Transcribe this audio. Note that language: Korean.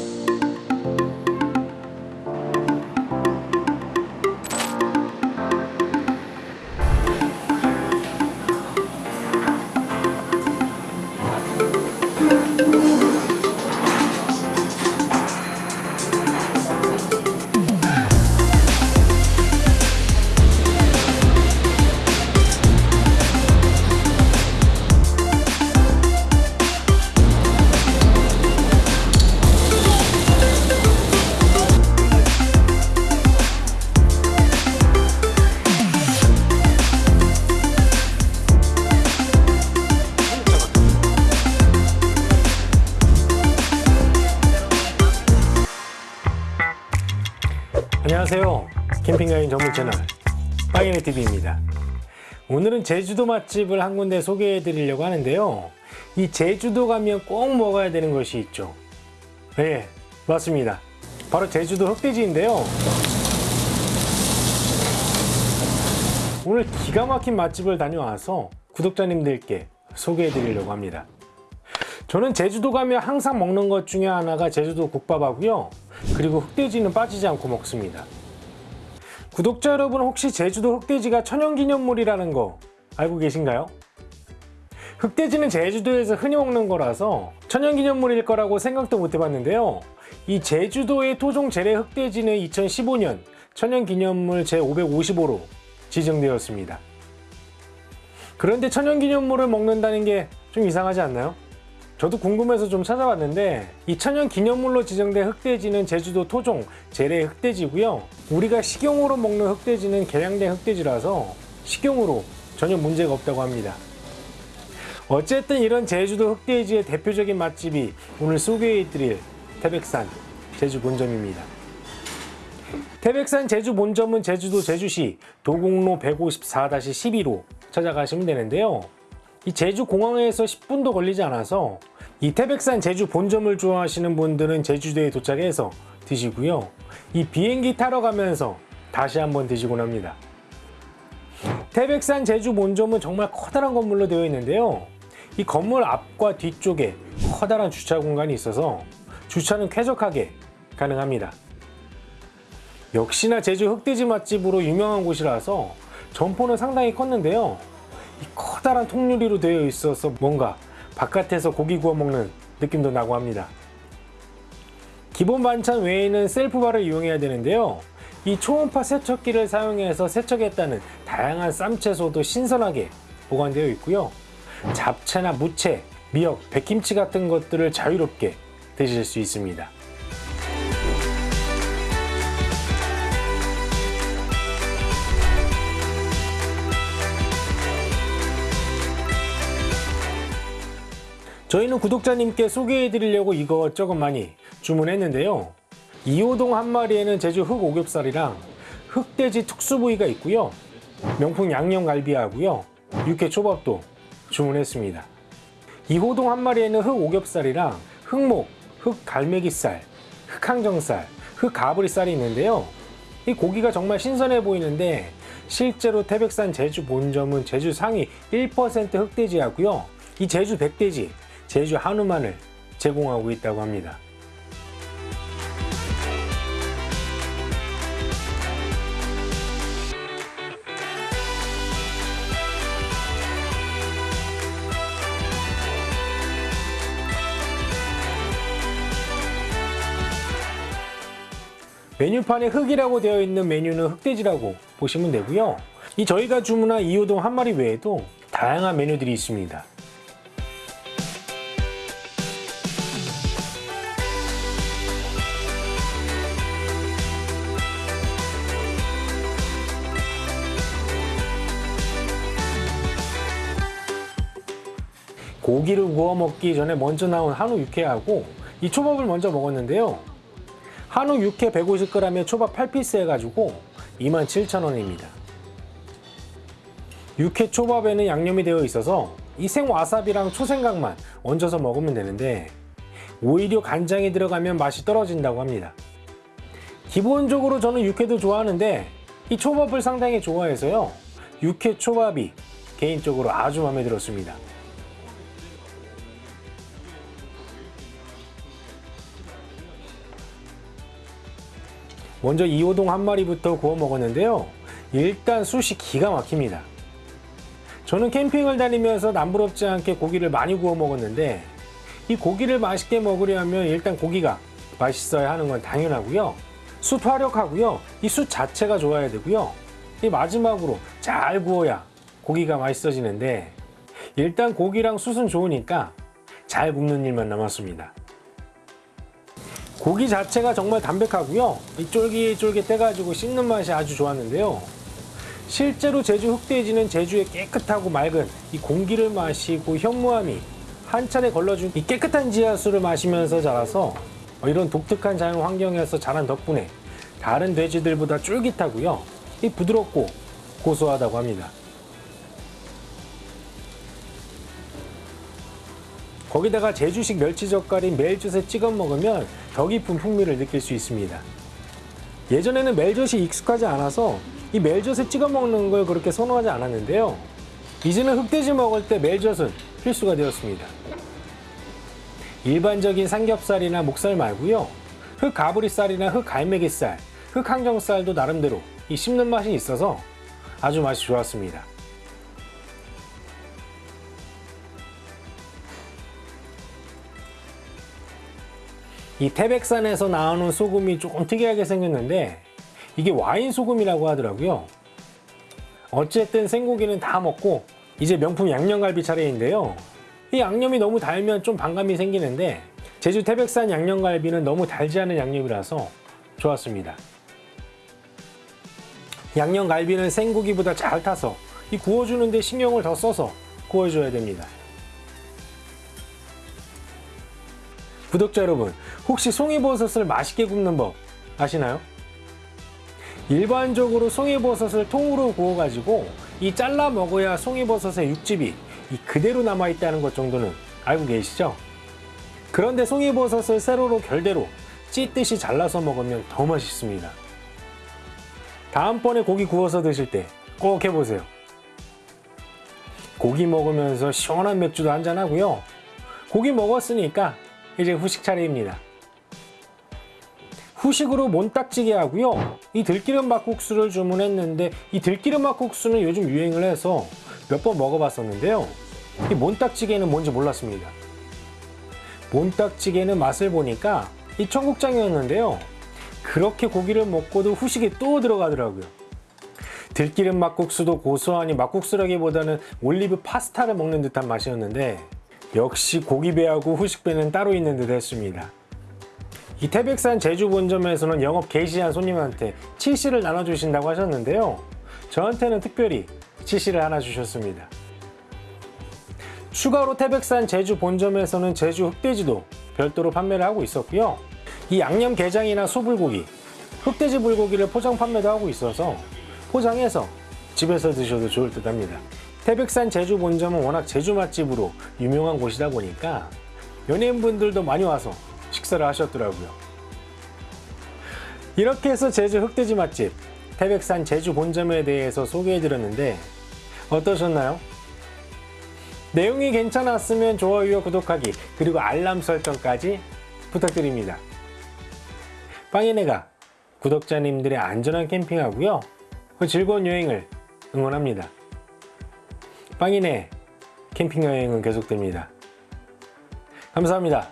you 안녕하세요. 캠핑 여행 전문 채널 빠이네 TV입니다. 오늘은 제주도 맛집을 한 군데 소개해 드리려고 하는데요. 이 제주도 가면 꼭 먹어야 되는 것이 있죠. 네, 맞습니다. 바로 제주도 흑돼지인데요. 오늘 기가 막힌 맛집을 다녀와서 구독자님들께 소개해 드리려고 합니다. 저는 제주도 가면 항상 먹는 것 중에 하나가 제주도 국밥하고요. 그리고 흑돼지는 빠지지 않고 먹습니다. 구독자 여러분 혹시 제주도 흑돼지가 천연기념물이라는 거 알고 계신가요? 흑돼지는 제주도에서 흔히 먹는 거라서 천연기념물일 거라고 생각도 못 해봤는데요. 이 제주도의 토종 재래 흑돼지는 2015년 천연기념물 제555로 지정되었습니다. 그런데 천연기념물을 먹는다는 게 좀 이상하지 않나요? 저도 궁금해서 좀 찾아봤는데 이 천연 기념물로 지정된 흑돼지는 제주도 토종 재래 흑돼지고요. 우리가 식용으로 먹는 흑돼지는 개량된 흑돼지라서 식용으로 전혀 문제가 없다고 합니다. 어쨌든 이런 제주도 흑돼지의 대표적인 맛집이 오늘 소개해드릴 태백산 제주 본점입니다. 태백산 제주 본점은 제주도 제주시 도곡로 154-12로 찾아가시면 되는데요. 이 제주 공항에서 10분도 걸리지 않아서 이 태백산 제주 본점을 좋아하시는 분들은 제주도에 도착해서 드시고요. 이 비행기 타러 가면서 다시 한번 드시곤 합니다. 태백산 제주 본점은 정말 커다란 건물로 되어 있는데요. 이 건물 앞과 뒤쪽에 커다란 주차 공간이 있어서 주차는 쾌적하게 가능합니다. 역시나 제주 흑돼지 맛집으로 유명한 곳이라서 점포는 상당히 컸는데요. 이 커다란 통유리로 되어 있어서 뭔가 바깥에서 고기 구워 먹는 느낌도 나고 합니다. 기본 반찬 외에는 셀프바를 이용해야 되는데요. 이 초음파 세척기를 사용해서 세척했다는 다양한 쌈채소도 신선하게 보관되어 있고요. 잡채나 무채, 미역, 백김치 같은 것들을 자유롭게 드실 수 있습니다. 저희는 구독자님께 소개해 드리려고 이것저것 많이 주문했는데요. 2호동 한 마리에는 제주 흑 오겹살이랑 흑돼지 특수부위가 있고요. 명품 양념갈비하고요. 육회 초밥도 주문했습니다. 2호동 한 마리에는 흑 오겹살이랑 흑목, 흑 갈매기살, 흑항정살, 흑 가브리살이 있는데요. 이 고기가 정말 신선해 보이는데 실제로 태백산 제주 본점은 제주 상위 1% 흑돼지하고요. 이 제주 백돼지, 제주 한우만을 제공하고 있다고 합니다. 메뉴판에 흑이라고 되어 있는 메뉴는 흑돼지라고 보시면 되고요. 이 저희가 주문한 이호동 한 마리 외에도 다양한 메뉴들이 있습니다. 고기를 구워 먹기 전에 먼저 나온 한우 육회하고 이 초밥을 먼저 먹었는데요. 한우 육회 150g에 초밥 8피스 해가지고 27,000원입니다. 육회 초밥에는 양념이 되어 있어서 이 생와사비랑 초생강만 얹어서 먹으면 되는데 오히려 간장이 들어가면 맛이 떨어진다고 합니다. 기본적으로 저는 육회도 좋아하는데 이 초밥을 상당히 좋아해서요. 육회 초밥이 개인적으로 아주 마음에 들었습니다. 먼저 이호동 한 마리부터 구워 먹었는데요. 일단 숯이 기가 막힙니다. 저는 캠핑을 다니면서 남부럽지 않게 고기를 많이 구워 먹었는데 이 고기를 맛있게 먹으려면 일단 고기가 맛있어야 하는 건 당연하고요. 숯 화력하고요. 이 숯 자체가 좋아야 되고요. 이 마지막으로 잘 구워야 고기가 맛있어지는데 일단 고기랑 숯은 좋으니까 잘 굽는 일만 남았습니다. 고기 자체가 정말 담백하고요. 이 쫄깃쫄깃 해가지고 씹는 맛이 아주 좋았는데요. 실제로 제주 흑돼지는 제주의 깨끗하고 맑은 이 공기를 마시고 현무암이 한 차례 걸러준 이 깨끗한 지하수를 마시면서 자라서 이런 독특한 자연 환경에서 자란 덕분에 다른 돼지들보다 쫄깃하고요. 이 부드럽고 고소하다고 합니다. 거기다가 제주식 멸치젓갈인 멜젓에 찍어 먹으면 더 깊은 풍미를 느낄 수 있습니다. 예전에는 멜젓이 익숙하지 않아서 이 멜젓에 찍어 먹는 걸 그렇게 선호하지 않았는데요. 이제는 흑돼지 먹을 때 멜젓은 필수가 되었습니다. 일반적인 삼겹살이나 목살 말고요. 흑가브리살이나 흑갈매기살, 흑항정살도 나름대로 이 씹는 맛이 있어서 아주 맛이 좋았습니다. 이 태백산에서 나오는 소금이 조금 특이하게 생겼는데 이게 와인 소금이라고 하더라고요. 어쨌든 생고기는 다 먹고 이제 명품 양념갈비 차례인데요. 이 양념이 너무 달면 좀 반감이 생기는데 제주 태백산 양념갈비는 너무 달지 않은 양념이라서 좋았습니다. 양념갈비는 생고기보다 잘 타서 이 구워주는데 신경을 더 써서 구워줘야 됩니다. 구독자 여러분, 혹시 송이버섯을 맛있게 굽는 법 아시나요? 일반적으로 송이버섯을 통으로 구워 가지고 이 잘라 먹어야 송이버섯의 육즙이 이 그대로 남아있다는 것 정도는 알고 계시죠? 그런데 송이버섯을 세로로 결대로 찢듯이 잘라서 먹으면 더 맛있습니다. 다음번에 고기 구워서 드실 때 꼭 해보세요. 고기 먹으면서 시원한 맥주도 한잔 하고요. 고기 먹었으니까 이제 후식 차례입니다. 후식으로 몬딱지게 하고요. 이 들기름 막국수를 주문했는데 이 들기름 막국수는 요즘 유행을 해서 몇 번 먹어봤었는데요. 이 몬딱지게는 뭔지 몰랐습니다. 몬딱지게는 맛을 보니까 이 청국장이었는데요. 그렇게 고기를 먹고도 후식이 또 들어가더라고요. 들기름 막국수도 고소하니 막국수라기보다는 올리브 파스타를 먹는 듯한 맛이었는데 역시 고기배하고 후식배는 따로 있는 듯 했습니다. 이 태백산 제주 본점에서는 영업 개시한 손님한테 7시를 나눠주신다고 하셨는데요. 저한테는 특별히 7시를 하나 주셨습니다. 추가로 태백산 제주 본점에서는 제주 흑돼지도 별도로 판매를 하고 있었고요. 이 양념 게장이나 소불고기, 흑돼지 불고기를 포장 판매도 하고 있어서 포장해서 집에서 드셔도 좋을 듯 합니다. 태백산 제주 본점은 워낙 제주 맛집으로 유명한 곳이다 보니까 연예인분들도 많이 와서 식사를 하셨더라고요. 이렇게 해서 제주 흑돼지 맛집 태백산 제주 본점에 대해서 소개해드렸는데 어떠셨나요? 내용이 괜찮았으면 좋아요와 구독하기 그리고 알람 설정까지 부탁드립니다. 빵이네가 구독자님들의 안전한 캠핑하고요 그 즐거운 여행을 응원합니다. 빵이네 캠핑 여행은 계속됩니다. 감사합니다.